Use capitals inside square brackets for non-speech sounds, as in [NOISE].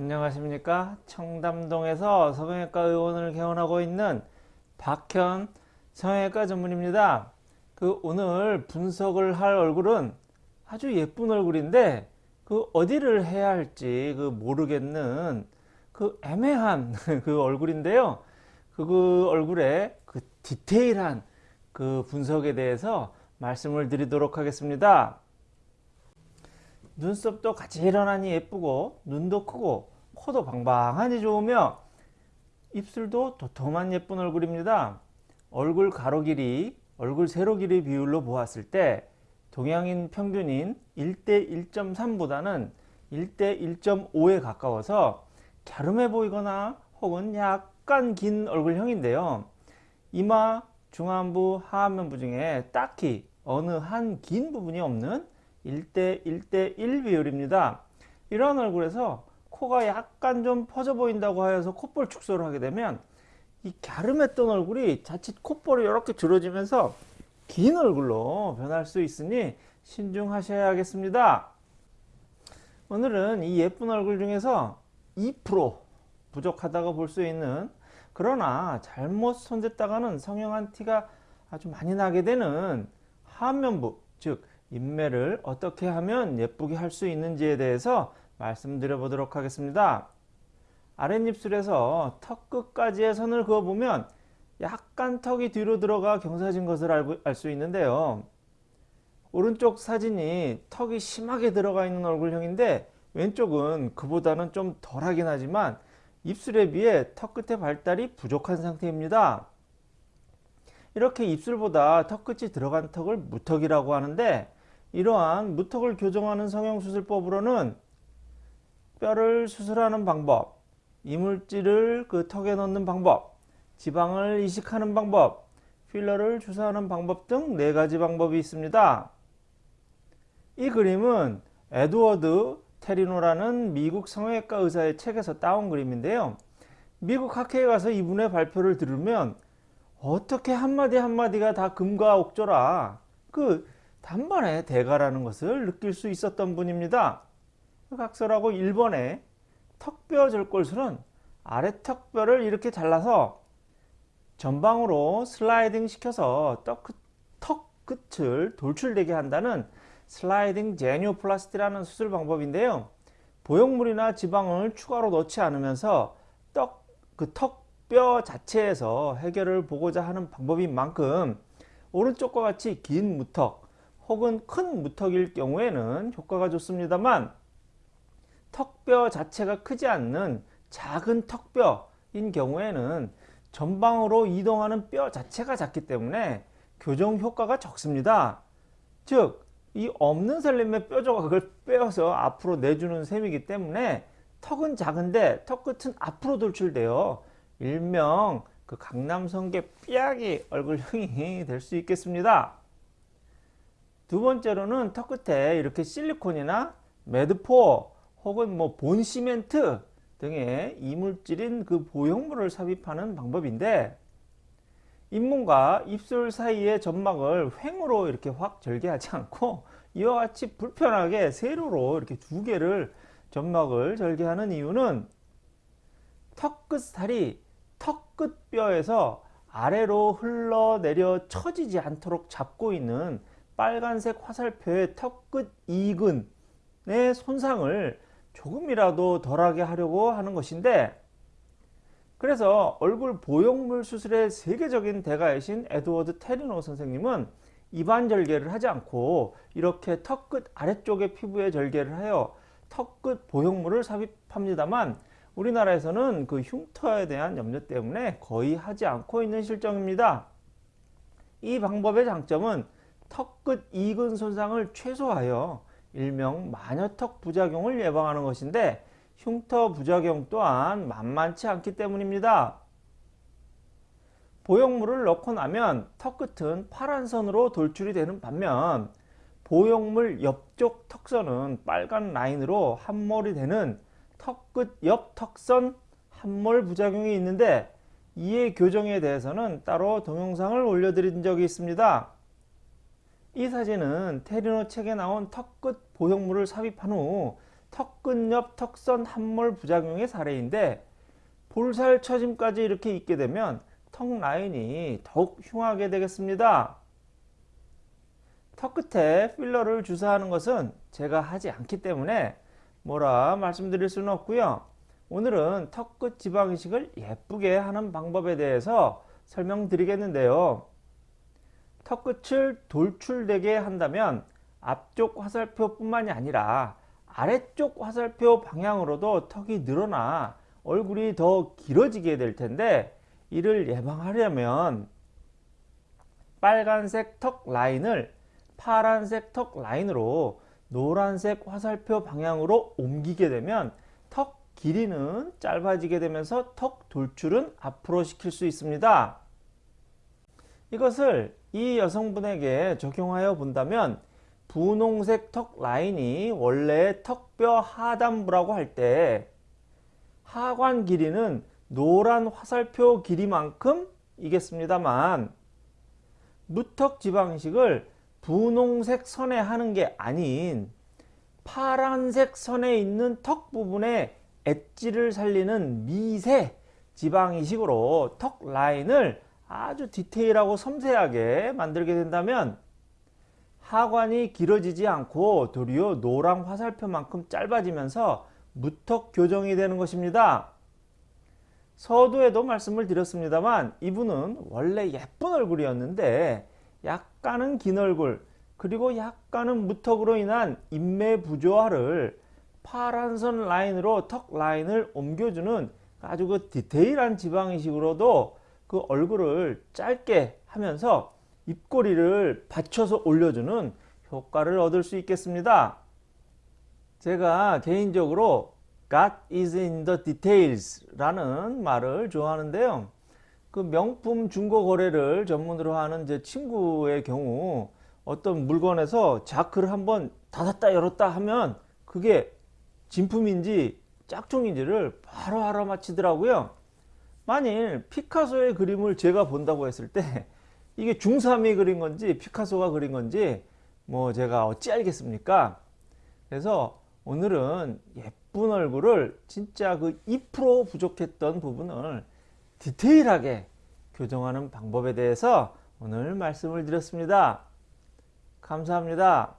안녕하십니까? 청담동에서 성형외과 의원을 개원하고 있는 박현 성형외과 전문입니다. 그 오늘 분석을 할 얼굴은 아주 예쁜 얼굴인데 그 어디를 해야 할지 그 모르겠는 그 애매한 [LAUGHS] 그 얼굴인데요. 그, 그 얼굴의 그 디테일한 그 분석에 대해서 말씀을 드리도록 하겠습니다 눈썹도 가지런하니 예쁘고 눈도 크고 코도 방방하니 좋으며 입술도 도톰한 예쁜 얼굴입니다. 얼굴 가로 길이, 얼굴 세로 길이 비율로 보았을 때 동양인 평균인 1대 1.3보다는 1대 1.5에 가까워서 갸름해 보이거나 혹은 약간 긴 얼굴형인데요. 이마, 중안부, 하안면부 중에 딱히 어느 한 긴 부분이 없는 1대 1대 1 비율입니다. 이런 얼굴에서 코가 약간 좀 퍼져 보인다고 하여서 콧볼 축소를 하게 되면 이 갸름했던 얼굴이 자칫 콧볼이 이렇게 줄어지면서 긴 얼굴로 변할 수 있으니 신중하셔야겠습니다. 오늘은 이 예쁜 얼굴 중에서 2% 부족하다고 볼 수 있는 그러나 잘못 손댔다가는 성형한 티가 아주 많이 나게 되는 하안면부 즉 인매를 어떻게 하면 예쁘게 할 수 있는지에 대해서 말씀드려 보도록 하겠습니다. 아랫입술에서 턱 끝까지의 선을 그어보면 약간 턱이 뒤로 들어가 경사진 것을 알 수 있는데요. 오른쪽 사진이 턱이 심하게 들어가 있는 얼굴형인데 왼쪽은 그보다는 좀 덜하긴 하지만 입술에 비해 턱 끝의 발달이 부족한 상태입니다. 이렇게 입술보다 턱 끝이 들어간 턱을 무턱이라고 하는데 이러한 무턱을 교정하는 성형수술법으로는 뼈를 수술하는 방법, 이물질을 그 턱에 넣는 방법, 지방을 이식하는 방법, 필러를 주사하는 방법 등 네 가지 방법이 있습니다. 이 그림은 에드워드 테리노라는 미국 성형외과 의사의 책에서 따온 그림인데요. 미국 학회에 가서 이분의 발표를 들으면 어떻게 한마디 한마디가 다 금과 옥조라 그 단번에 대가라는 것을 느낄 수 있었던 분입니다. 각설하고 1번에 턱뼈 절골술은 아래 턱뼈를 이렇게 잘라서 전방으로 슬라이딩 시켜서 턱 끝을 돌출되게 한다는 슬라이딩 제니오플라스티라는 수술 방법인데요. 보형물이나 지방을 추가로 넣지 않으면서 떡, 그 턱뼈 자체에서 해결을 보고자 하는 방법인 만큼 오른쪽과 같이 긴 무턱, 혹은 큰 무턱일 경우에는 효과가 좋습니다만 턱뼈 자체가 크지 않는 작은 턱뼈인 경우에는 전방으로 이동하는 뼈 자체가 작기 때문에 교정 효과가 적습니다. 즉, 이 없는 살림의 뼈 조각을 [LAUGHS] 빼어서 앞으로 내주는 셈이기 때문에 턱은 작은데 턱 끝은 앞으로 돌출되어 일명 그 강남성계 삐약이 얼굴형이 [LAUGHS] 될 수 있겠습니다. 두 번째로는 턱 끝에 이렇게 실리콘이나 매드포 혹은 뭐 본시멘트 등의 이물질인 그 보형물을 삽입하는 방법인데 잇몸과 입술 사이의 점막을 횡으로 이렇게 확 절개하지 [LAUGHS] 않고 이와 같이 불편하게 세로로 이렇게 두 개를 점막을 절개하는 이유는 턱끝 살이 턱 끝 뼈에서 아래로 흘러내려 처지지 않도록 잡고 있는 빨간색 화살표의 턱끝 이근의 손상을 조금이라도 덜하게 하려고 하는 것인데 그래서 얼굴 보형물 수술의 세계적인 대가이신 에드워드 테리노 선생님은 입안 절개를 하지 않고 이렇게 턱끝 아래쪽의 피부에 절개를 하여 턱끝 보형물을 삽입합니다만 우리나라에서는 그 흉터에 대한 염려 때문에 거의 하지 않고 있는 실정입니다. 이 방법의 장점은 턱끝 이근 손상을 최소화하여 일명 마녀턱 부작용을 예방하는 것인데 흉터 부작용 또한 만만치 않기 때문입니다. 보형물을 넣고 나면 턱끝은 파란 선으로 돌출이 되는 반면 보형물 옆쪽 턱선은 빨간 라인으로 함몰이 되는 턱끝 옆 턱선 함몰 부작용이 있는데 이의 교정에 대해서는 따로 동영상을 올려드린 적이 있습니다. 이 사진은 테리노 책에 나온 턱끝 보형물을 삽입한 후 턱끝 옆 턱선 함몰 부작용의 사례인데 볼살 처짐까지 이렇게 있게 되면 턱 라인이 더욱 흉하게 되겠습니다. 턱 끝에 필러를 주사하는 것은 제가 하지 않기 때문에 뭐라 말씀드릴 수는 없고요. 오늘은 턱 끝 지방 이식을 예쁘게 하는 방법에 대해서 설명드리겠는데요. 턱끝을 돌출되게 한다면 앞쪽 화살표 뿐만이 아니라 아래쪽 화살표 방향으로도 턱이 늘어나 얼굴이 더 길어지게 될 텐데 이를 예방하려면 빨간색 턱 라인을 파란색 턱 라인으로 노란색 화살표 방향으로 옮기게 되면 턱 길이는 짧아지게 되면서 턱 돌출은 앞으로 시킬 수 있습니다. 이것을 이 여성분에게 적용하여 본다면 분홍색 턱 라인이 원래 턱뼈 하단부라고 할 때 하관 길이는 노란 화살표 길이만큼 이겠습니다만 무턱 지방식을 분홍색 선에 하는 게 아닌 파란색 선에 있는 턱 부분에 엣지를 살리는 미세 지방 이식으로 턱 라인을 아주 디테일하고 섬세하게 만들게 된다면 하관이 길어지지 않고 도리어 노랑 화살표만큼 짧아지면서 무턱 교정이 되는 것입니다. 서두에도 말씀을 드렸습니다만 이분은 원래 예쁜 얼굴이었는데 약간은 긴 얼굴 그리고 약간은 무턱으로 인한 인매 부조화를 파란선 라인으로 턱 라인을 옮겨주는 아주 그 디테일한 지방이식으로도 그 얼굴을 짧게 하면서 입꼬리를 받쳐서 올려주는 효과를 얻을 수 있겠습니다. 제가 개인적으로 God is in the details 라는 말을 좋아하는데요. 그 명품 중고 거래를 전문으로 하는 제 친구의 경우 어떤 물건에서 자크를 한번 닫았다 열었다 하면 그게 진품인지 짝퉁인지를 바로 알아맞히더라고요. 만일 피카소의 그림을 제가 본다고 했을 때 이게 중3이 그린 건지 피카소가 그린 건지 뭐 제가 어찌 알겠습니까? 그래서 오늘은 예쁜 얼굴을 진짜 그 2% 부족했던 부분을 디테일하게 교정하는 방법에 대해서 오늘 말씀을 드렸습니다. 감사합니다.